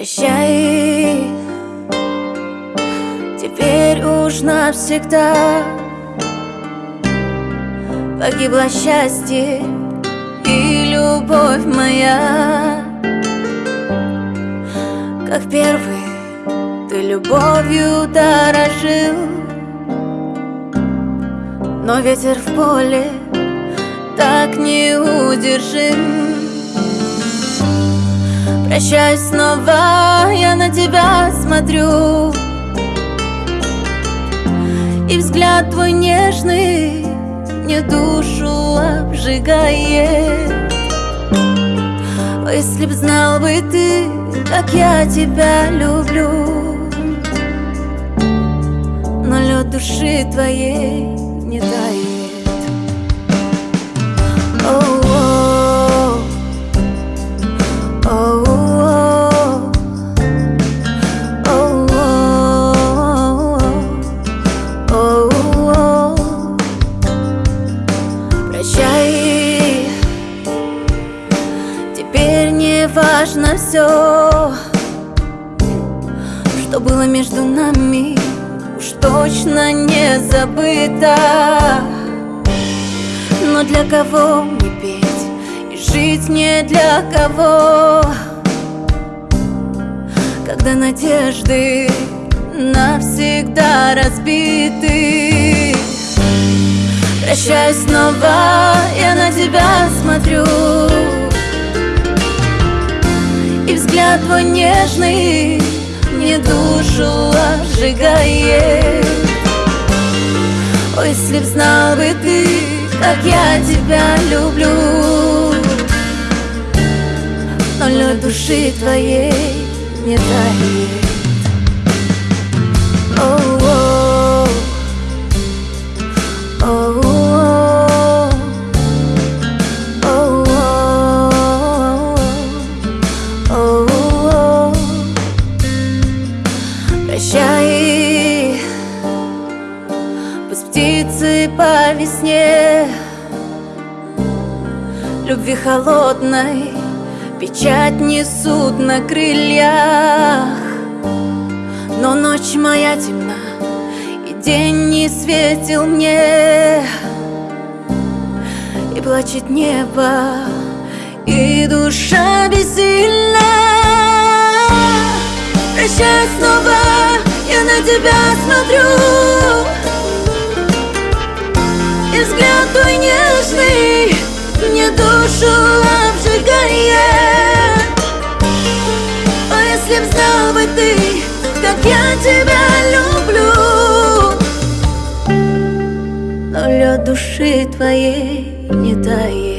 Прощай, теперь уж навсегда Погибло счастье и любовь моя. Как первый ты любовью дорожил Но ветер в поле так неудержим Прощаюсь снова, я на тебя смотрю. И взгляд твой нежный мне душу обжигает. О, если б знал бы ты, как я тебя люблю. Но лед души твоей не тает Прощай, теперь не важно все, что было между нами, уж точно не забыто. Но для кого мне петь и жить не для кого, когда надежды навсегда разбиты. Прощаюсь снова, я на тебя смотрю И взгляд твой нежный мне душу обжигает Ой, если б знал бы ты, как я тебя люблю Но лед души твоей не тает Оу-оу. Оу-оу. Пусть птицы по весне. Любви холодной печать несут на крыльях. Но ночь моя темна, и день не светил мне. И плачет небо, и душа бессильна. Прощай снова, я на тебя смотрю мне душу обжигает А если б знал бы ты, как я тебя люблю Но лед души твоей не тает.